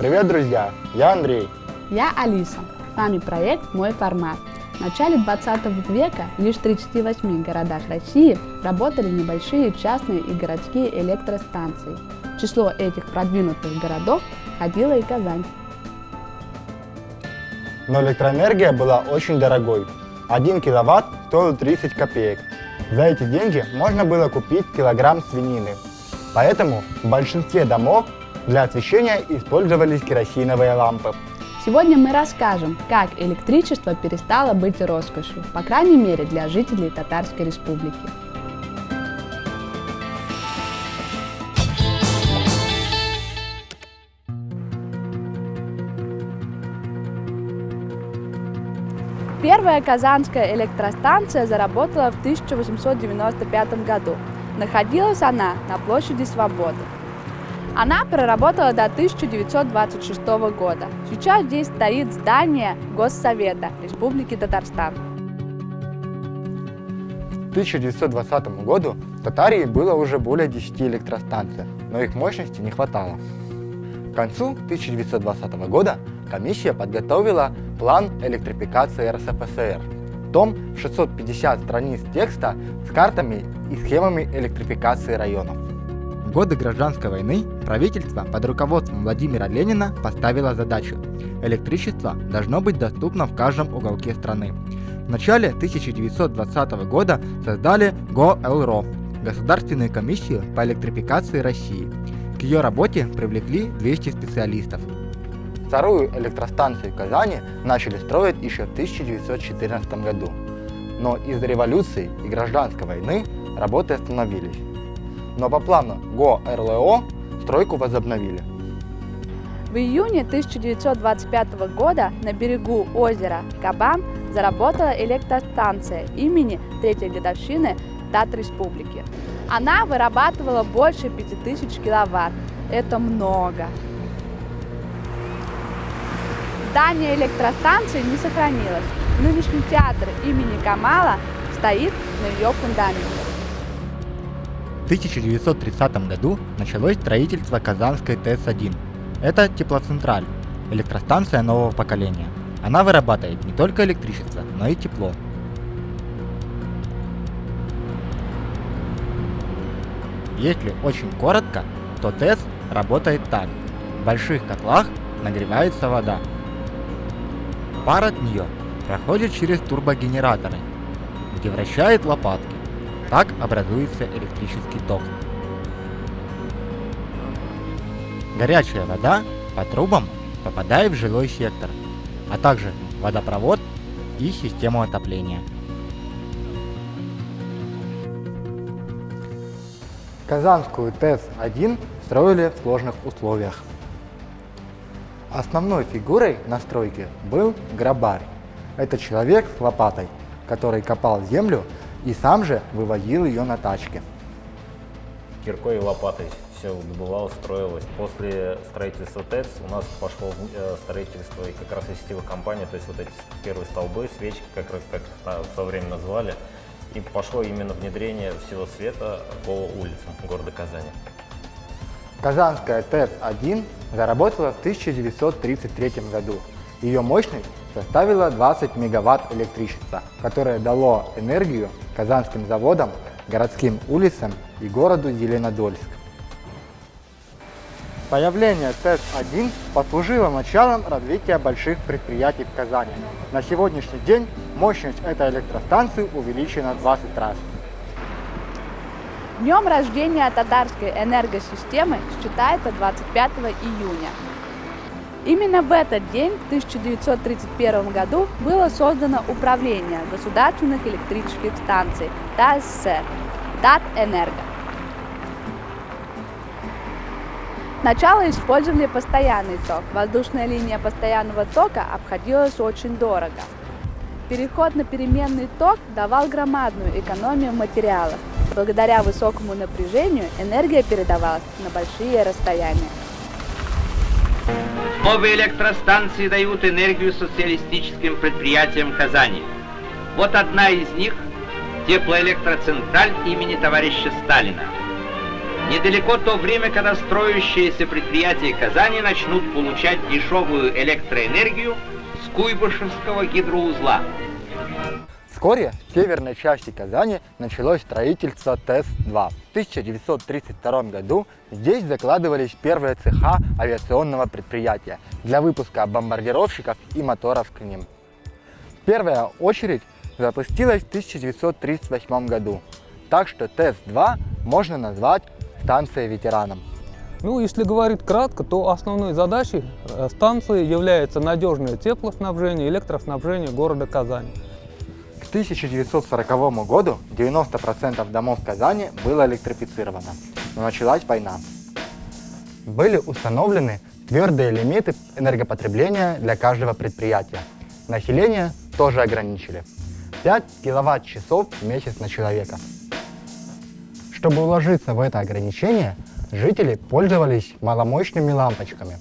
Привет, друзья! Я Андрей. Я Алиса. С вами проект «Мой формат». В начале 20 века лишь в 38 городах России работали небольшие частные и городские электростанции. В число этих продвинутых городов входила и Казань. Но электроэнергия была очень дорогой. 1 киловатт стоил 30 копеек. За эти деньги можно было купить килограмм свинины. Поэтому в большинстве домов для освещения использовались керосиновые лампы. Сегодня мы расскажем, как электричество перестало быть роскошью, по крайней мере для жителей Татарской Республики. Первая казанская электростанция заработала в 1895 году. Находилась она на площади Свободы. Она проработала до 1926 года. Сейчас здесь стоит здание Госсовета Республики Татарстан. К 1920 году в Татарии было уже более 10 электростанций, но их мощности не хватало. К концу 1920 года комиссия подготовила план электрификации РСФСР. Том 650 страниц текста с картами и схемами электрификации районов. В годы гражданской войны правительство под руководством Владимира Ленина поставило задачу – электричество должно быть доступно в каждом уголке страны. В начале 1920 года создали ГОЭЛРО – Государственную комиссию по электрификации России. К ее работе привлекли 200 специалистов. Вторую электростанцию в Казани начали строить еще в 1914 году. Но из-за революции и гражданской войны работы остановились но по плану ГО-РЛО стройку возобновили. В июне 1925 года на берегу озера Кабан заработала электростанция имени третьей годовщины Дат Республики. Она вырабатывала больше 5000 киловатт. Это много. Здание электростанции не сохранилось. Нынешний театр имени Камала стоит на ее фундаменте. 1930 году началось строительство Казанской ТЭС-1. Это теплоцентраль, электростанция нового поколения. Она вырабатывает не только электричество, но и тепло. Если очень коротко, то ТЭС работает так. В больших котлах нагревается вода. Пар от нее проходит через турбогенераторы, где вращает лопатки. Так образуется электрический ток. Горячая вода по трубам попадает в жилой сектор, а также водопровод и систему отопления. Казанскую ТЭС-1 строили в сложных условиях. Основной фигурой на стройке был грабарь. Это человек с лопатой, который копал землю и сам же вывозил ее на тачке. Киркой и лопатой все добывалось, строилось. После строительства ТЭЦ у нас пошло э, строительство и как раз и сетевых компаний, то есть вот эти первые столбы, свечки, как раз как в то время назвали, и пошло именно внедрение всего света по улицам города Казани. Казанская ТЭЦ-1 заработала в 1933 году. Ее мощность составила 20 мегаватт электричества, которое дало энергию казанским заводам, городским улицам и городу Зеленодольск. Появление ТЭС-1 послужило началом развития больших предприятий в Казани. На сегодняшний день мощность этой электростанции увеличена в 20 раз. Днем рождения татарской энергосистемы считается 25 июня. Именно в этот день, в 1931 году, было создано Управление государственных электрических станций ТАССР, Татэнерго. Начало использовали постоянный ток. Воздушная линия постоянного тока обходилась очень дорого. Переход на переменный ток давал громадную экономию материалов. Благодаря высокому напряжению энергия передавалась на большие расстояния. Новые электростанции дают энергию социалистическим предприятиям Казани. Вот одна из них – теплоэлектроцентраль имени товарища Сталина. Недалеко то время, когда строящиеся предприятия Казани начнут получать дешевую электроэнергию с Куйбышевского гидроузла. Вскоре в северной части Казани началось строительство ТЭС-2. В 1932 году здесь закладывались первые цеха авиационного предприятия для выпуска бомбардировщиков и моторов к ним. Первая очередь запустилась в 1938 году, так что ТЭС-2 можно назвать станцией ветераном. Ну, если говорить кратко, то основной задачей э, станции является надежное теплоснабжение и электроснабжение города Казани. К 1940 году 90% домов Казани было электрифицировано, но началась война. Были установлены твердые лимиты энергопотребления для каждого предприятия. Население тоже ограничили. 5 киловатт-часов в месяц на человека. Чтобы уложиться в это ограничение, жители пользовались маломощными лампочками.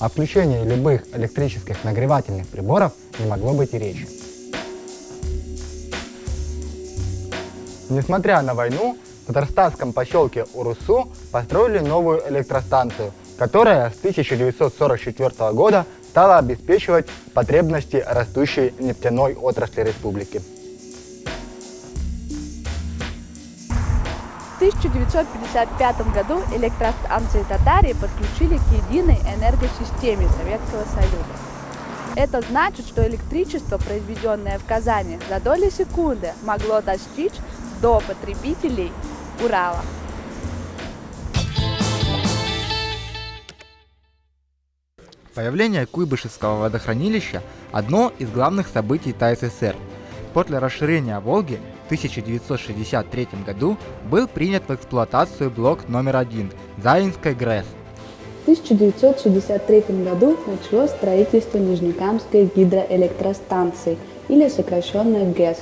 О включении любых электрических нагревательных приборов не могло быть и речи. Несмотря на войну, в татарстанском поселке Урусу построили новую электростанцию, которая с 1944 года стала обеспечивать потребности растущей нефтяной отрасли республики. В 1955 году электростанции Татарии подключили к единой энергосистеме Советского Союза. Это значит, что электричество, произведенное в Казани, за доли секунды могло достичь до потребителей Урала. Появление Куйбышевского водохранилища – одно из главных событий ТАССР. После расширения Волги в 1963 году был принят в эксплуатацию блок номер один Заинской ГРЭС. В 1963 году началось строительство Нижнекамской гидроэлектростанции, или сокращенно ГЭС.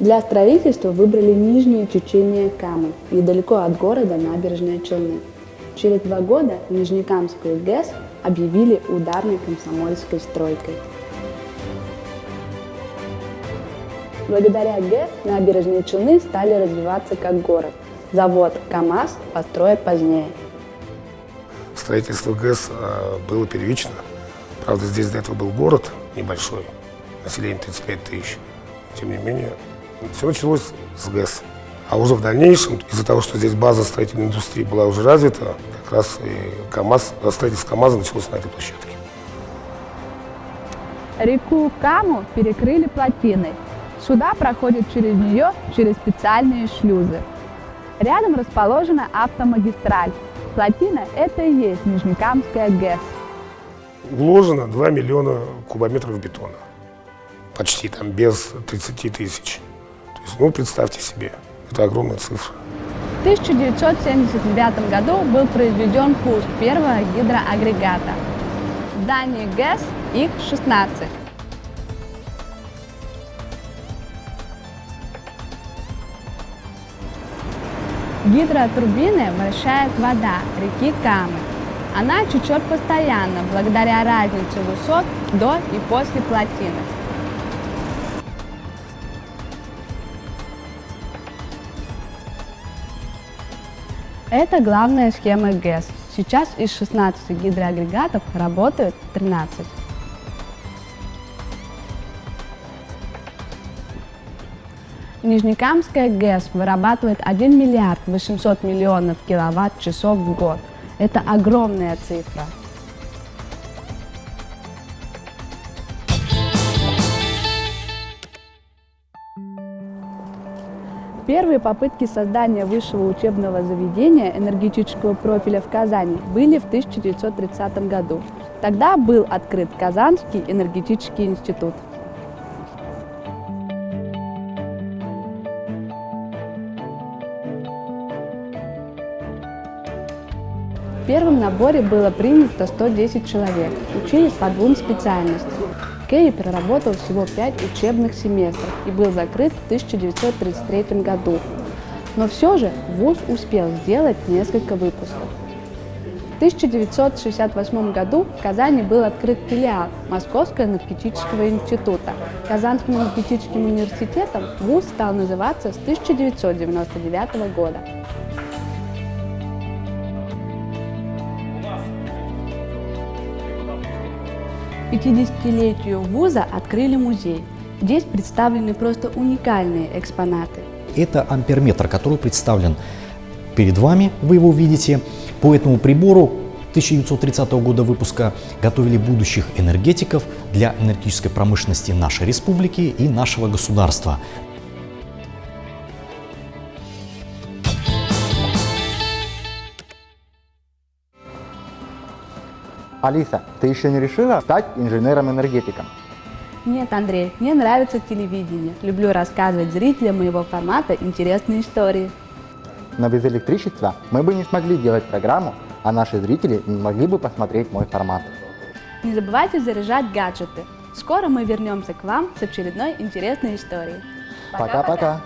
Для строительства выбрали нижнее течение Камы, недалеко от города Набережные Челны. Через два года Нижнекамскую ГЭС объявили ударной комсомольской стройкой. Благодаря ГЭС набережные Челны стали развиваться как город. Завод КАМАЗ построят позднее. Строительство ГЭС э, было первично. Правда, здесь до этого был город небольшой, население 35 тысяч. Тем не менее, все началось с ГЭС. А уже в дальнейшем, из-за того, что здесь база строительной индустрии была уже развита, как раз и КАМАЗ, строительство КАМАЗа началось на этой площадке. Реку Каму перекрыли плотиной. Суда проходят через нее через специальные шлюзы. Рядом расположена автомагистраль. Плотина – это и есть Нижнекамская ГЭС. Вложено 2 миллиона кубометров бетона. Почти там, без 30 тысяч. Ну, представьте себе, это огромная цифра. В 1979 году был произведен пуск первого гидроагрегата. В здании ГЭС их 16. Гидротурбины вращает вода реки Камы. Она течет постоянно благодаря разнице высот до и после плотины. Это главная схема ГЭС. Сейчас из 16 гидроагрегатов работают 13. Нижнекамская ГЭС вырабатывает 1 миллиард 800 миллионов киловатт-часов в год. Это огромная цифра. Первые попытки создания высшего учебного заведения энергетического профиля в Казани были в 1930 году. Тогда был открыт Казанский энергетический институт. В первом наборе было принято 110 человек, учились по двум специальностям. Керри проработал всего 5 учебных семестров и был закрыт в 1933 году. Но все же ВУЗ успел сделать несколько выпусков. В 1968 году в Казани был открыт филиал Московского энергетического института. Казанским энергетическим университетом ВУЗ стал называться с 1999 года. 50-летию вуза открыли музей. Здесь представлены просто уникальные экспонаты. Это амперметр, который представлен перед вами, вы его видите. По этому прибору 1930 года выпуска готовили будущих энергетиков для энергетической промышленности нашей республики и нашего государства. Алиса, ты еще не решила стать инженером-энергетиком? Нет, Андрей, мне нравится телевидение. Люблю рассказывать зрителям моего формата интересные истории. Но без электричества мы бы не смогли делать программу, а наши зрители не могли бы посмотреть мой формат. Не забывайте заряжать гаджеты. Скоро мы вернемся к вам с очередной интересной историей. Пока-пока.